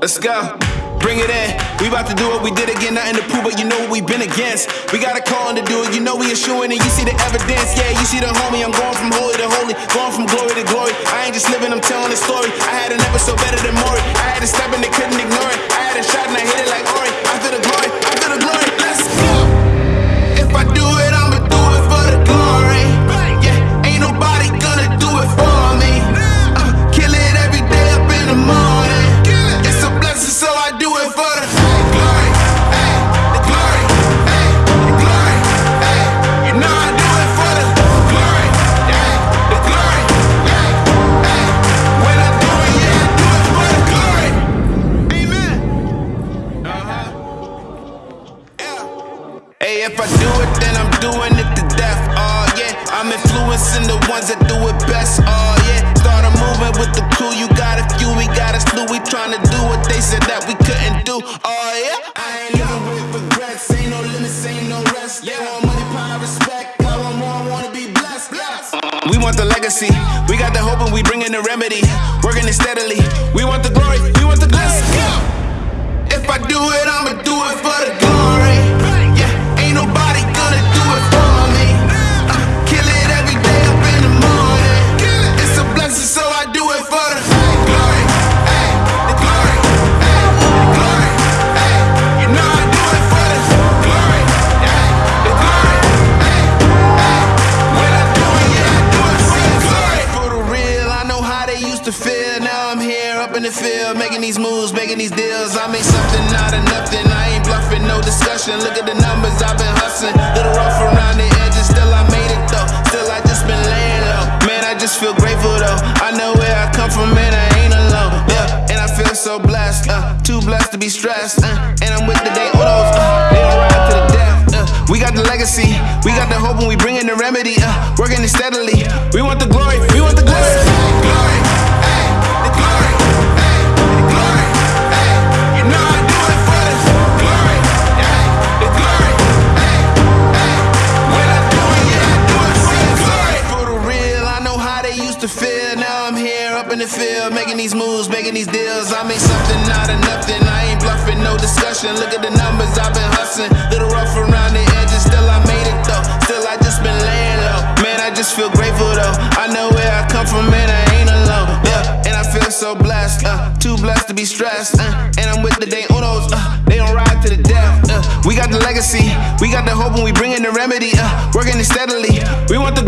Let's go. Bring it in. We about to do what We did again. Nothing to prove, but you know what we've been against. We got a call to do it. You know we assuring and you see the evidence. Yeah, you see the homie. I'm going from holy to holy, going from glory to glory. I ain't just living. I'm telling the story. I had an episode better than Maury. I had to step and they couldn't ignore it. If I do it, then I'm doing it to death. Oh yeah, I'm influencing the ones that do it best. Oh yeah, started moving with the crew. You got a few, we got a slew. We tryna do what they said that we couldn't do. Oh yeah, I ain't living with regrets. Ain't no limits, ain't no rest. They want money, power, respect. I want more, wanna be blessed. blessed. We want the legacy. We got the hope and we bringing the remedy. Working it steadily. We want the glory. We want the glory. If I do it, I'ma do it for the glory. The field, making these moves, making these deals. I made something out of nothing. I ain't bluffing, no discussion. Look at the numbers, I've been hustling. Little rough around the edges, still I made it though. Still I just been laying low. Man, I just feel grateful though. I know where I come from, man, I ain't alone. Yeah, and I feel so blessed, uh, too blessed to be stressed. Uh, and I'm with the day odos, uh, they don't to the death. Uh, we got the legacy, we got the hope, and we bringing the remedy. Uh, working it steadily. We want the glory, we want the. Glory, used to feel. Now I'm here up in the field, making these moves, making these deals. I made something out of nothing. I ain't bluffing, no discussion. Look at the numbers, I've been hustling. Little rough around the edges, still I made it though. Still I just been laying low. Man, I just feel grateful though. I know where I come from, man, I ain't alone. Yeah, and I feel so blessed, uh, too blessed to be stressed. Uh, and I'm with the day unos, uh, they don't ride to the death. Uh, we got the legacy, we got the hope, and we bringing the remedy. Uh, working it steadily. We want the